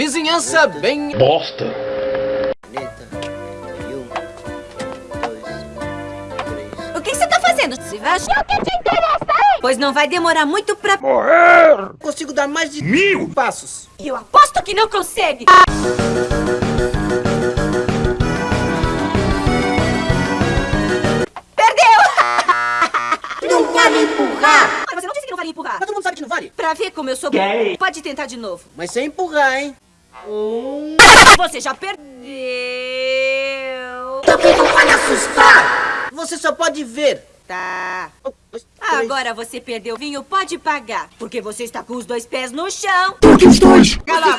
Vizinhança bem... Bosta. O que você tá fazendo? Se vai achar que te interessa, hein? Pois não vai demorar muito pra... Morrer! Consigo dar mais de Mil! passos. Eu aposto que não consegue! Perdeu! Não vale empurrar. Mas você não disse que não vale empurrar. Mas todo mundo sabe que não vale. Pra ver como eu sou... Gay. Pode tentar de novo. Mas sem empurrar, hein? Um... Você já perdeu! Também não vale assustar. Você só pode ver. Tá. Um, dois. Agora você perdeu o vinho, pode pagar. Porque você está com os dois pés no chão. Porque os dois! Cala a!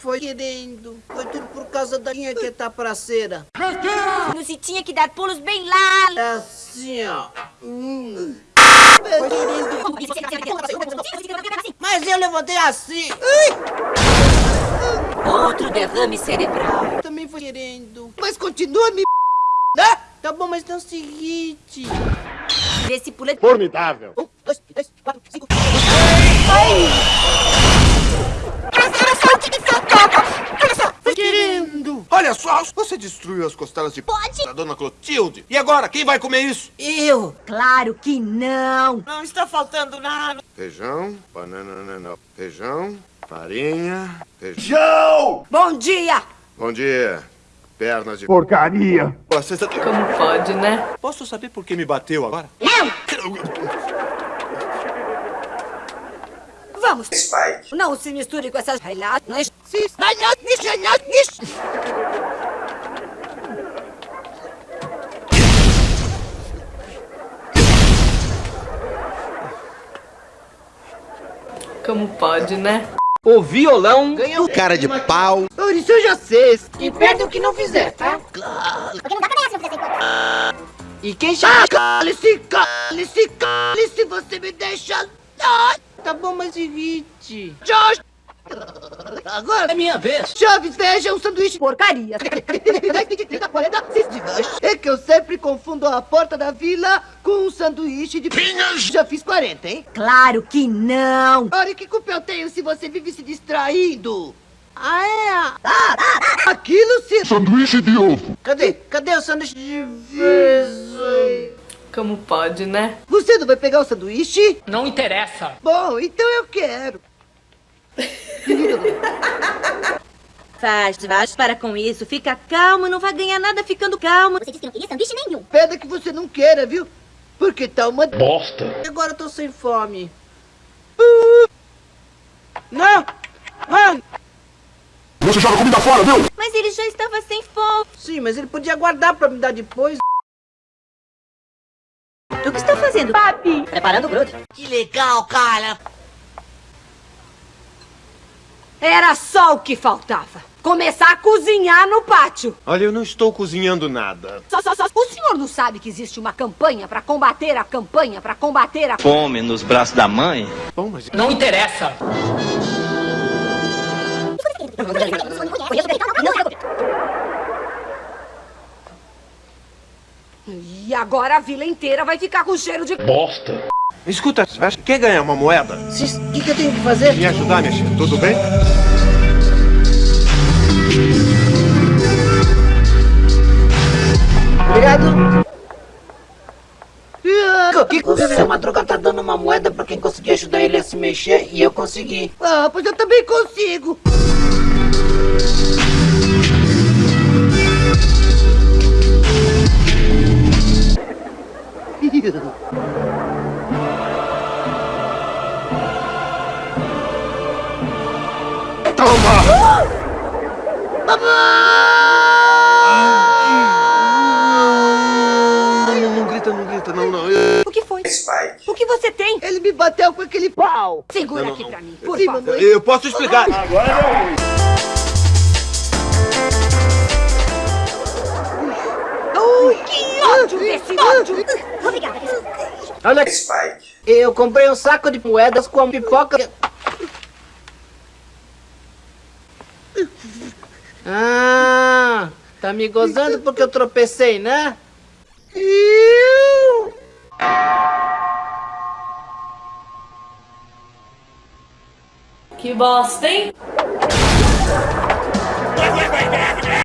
Foi querendo. Foi tudo por causa da minha que tá praceira. Você tinha que dar pulos bem lá. É assim, ó. Hum. Foi querendo. Eu levantei assim. Outro derrame cerebral. Também foi querendo. Mas continua me... Né? Tá bom, mas não se irrite. Vê se pula. Formidável! Um, dois, três, quatro, cinco. Foi querendo. Olha só, você destruiu as costelas de Pode. da dona Clotilde. E agora, quem vai comer isso? Eu. Claro que não. Não está faltando nada. Feijão, banana, não. Feijão, farinha, feijão. Joe! Bom dia. Bom dia. Pernas de... Porcaria! Você está... Como pode, né? Posso saber por que me bateu agora? Vamos. Spike. Não se misture com essas relações. Como pode, né? O violão ganha o Cara de pau. Oh, isso eu já sei. E perde o que não fizer, tá? Porque não dá pra ganhar se não fizer sem E quem chama... Cale-se, cale-se, cale-se, você me deixa... Ah, Tá bom, mas irrite. Josh! Agora É minha vez. Chaves, veja um sanduíche. Porcaria. É que eu sempre confundo a porta da vila com um sanduíche de pinhas. Já fiz 40, hein? Claro que não. Olha que culpa eu tenho se você vive se distraindo. Ah, é? Ah, ah, ah, aquilo se... Sanduíche de ovo! Cadê? Cadê o sanduíche de vez? Como pode, né? Você não vai pegar o sanduíche? Não interessa. Bom, então eu quero. Faz, faz, para com isso. Fica calmo, não vai ganhar nada ficando calmo. Você disse que não queria sanduíche nenhum. Pena que você não queira, viu? Porque tá uma... Bosta! Agora eu tô sem fome. Não! Não! Você joga comida fora, viu? Mas ele já estava sem fome. Sim, mas ele podia guardar pra me dar depois. O que está fazendo? Papi. Preparando o grude. Que legal, cara. Era só o que faltava. Começar a cozinhar no pátio. Olha, eu não estou cozinhando nada. Só, só, só. O senhor não sabe que existe uma campanha para combater a campanha, para combater a... Fome nos braços da mãe? Bom, mas... Não interessa. E agora a vila inteira vai ficar com cheiro de... Bosta! Escuta, quer ganhar uma moeda? O que, que eu tenho que fazer? Me ajudar, minha filha, tudo bem? Obrigado. Que o seu Madruga tá dando uma moeda pra quem conseguir ajudar ele a se mexer e eu consegui. Ah, pois eu também consigo. Não, não, não grita, não grita, não, não. O que foi? Spike. O que você tem? Ele me bateu com aquele pau. Segura Não, não, aqui não. pra mim, por Sim, favor. Eu posso explicar. Que ódio desse ódio! Obrigada. Olha. Spike. Eu comprei um saco de moedas com pipoca. Ah, tá me gozando porque eu tropecei, né? Eu... Que bosta, hein?